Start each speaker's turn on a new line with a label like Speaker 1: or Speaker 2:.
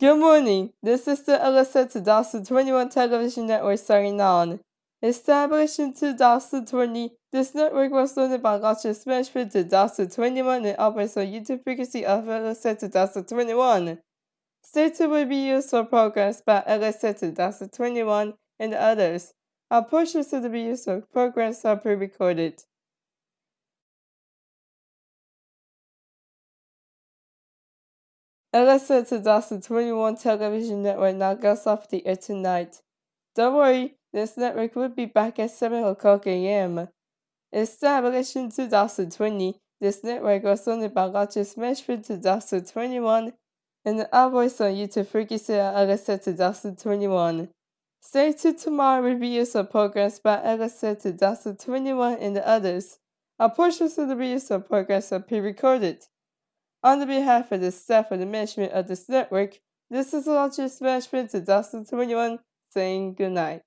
Speaker 1: Good morning. This is the Alyssa 2021 television network signing on. Established in 2020, this network was owned by Roger Smashford 2021 and operates on YouTube frequency of Alyssa 2021. Stated will be used for programs by Alyssa 2021 and others. All portions of the use of programs are pre-recorded. LSA 2021 television network now goes off the air tonight. Don't worry, this network will be back at 7 o'clock a.m. Established in 2020, this network was owned by Roger Smashford 2021 and the voice on YouTube at LSA 2021. Stay tuned tomorrow reviews of programs by LSA 2021 and others. A portions of the reviews of programs are pre-recorded. On behalf of the staff and the management of this network, this is Roger Smashford 2021 saying good night.